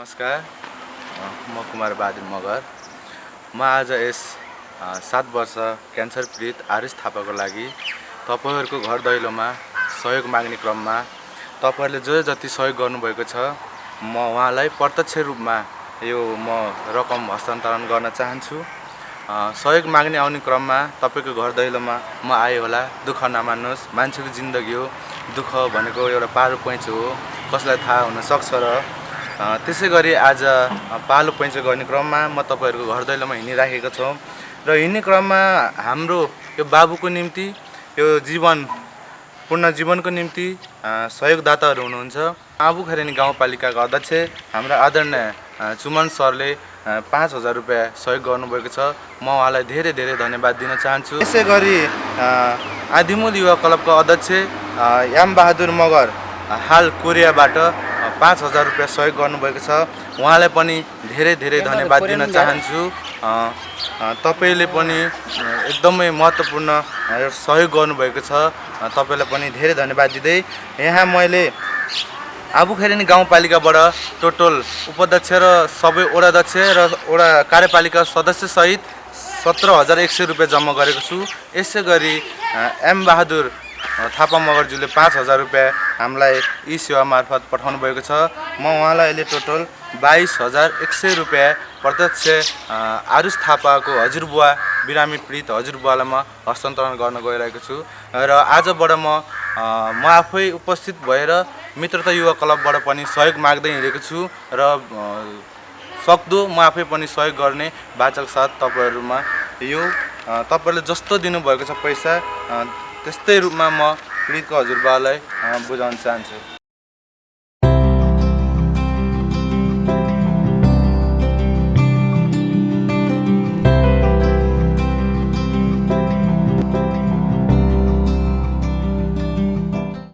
नमस्कार। म कुमार बहादुर मगर। म आज यस सात वर्ष क्यान्सर पीडित आरिस थापाको लागि तपाईँहरूको घर दैलोमा सहयोग माग्ने क्रममा तपाईँहरूले जो जति सहयोग गर्नुभएको छ म उहाँलाई प्रत्यक्ष रूपमा यो म रकम हस्तान्तरण गर्न चाहन्छु। सहयोग माग्ने आउने क्रममा तपाईँको घर दैलोमा म आएँ होला। दुःख नमान्नुहोस्। मान्छेको जिन्दगी हो। दुःख भनेको एउटा पारो पैँचो हो। कसलाई थाहा हुनसक्छ र त्यसै गरी आज पालो पैँचो गर्ने क्रममा म तपाईँहरूको घर दैलोमा हिँडिराखेको छौँ। र हिँड्ने क्रममा हाम्रो यो बाबुको निम्ति यो जीवन पूर्ण जीवनको निम्ति सहयोगदाताहरू हुनुहुन्छ। आबु खैरेनी गाउँपालिकाका अध्यक्ष हाम्रा आदरणीय चुमन सरले पाँच हजार रुपियाँ सहयोग गर्नुभएको छ। म उहाँलाई धेरै धेरै धन्यवाद दिन चाहन्छु। यसै गरी आदिमूल युवा क्लबको अध्यक्ष यामबहादुर मगर हाल कोरियाबाट पाँच हजार रुपियाँ सहयोग गर्नुभएको छ। उहाँलाई पनि धेरै धेरै धन्यवाद दिन चाहन्छु। तपाईँले पनि एकदमै महत्त्वपूर्ण सहयोग गर्नुभएको छ। तपाईँलाई पनि धेरै धन्यवाद दिँदै। यहाँ मैले आबुखेरेनी गाउँपालिकाबाट टोटल उपाध्यक्ष र सबै वडाध्यक्ष र वडा कार्यपालिका सदस्यसहित सत्र हजार एक सय रुपियाँ जम्मा गरेको छु। यसै गरी अ, एम बहादुर अ, थापा मगरज्यूले पाँच हजार रुपियाँ हामीलाई ई सेवा मार्फत पठाउनु भएको छ। म उहाँलाई अहिले टोटल बाइस हजार एक सय रुपियाँ प्रत्यक्ष आरुष थापाको हजुरबुवा बिरामी पीडित हजुरबुवालाई म हस्तान्तरण गर्न गइरहेको छु। र आजबाट म म आफै उपस्थित भएर मित्रता युवा क्लबबाट पनि सहयोग माग्दै हिँडेको छु र सक्दो म आफै पनि सहयोग गर्ने बाचाको साथ तपाईँहरूमा यो तपाईँहरूले जस्तो दिनुभएको छ पैसा त्यस्तै रूपमा म पीडितको हजुरबालाई बुझाउन चाहन्छु।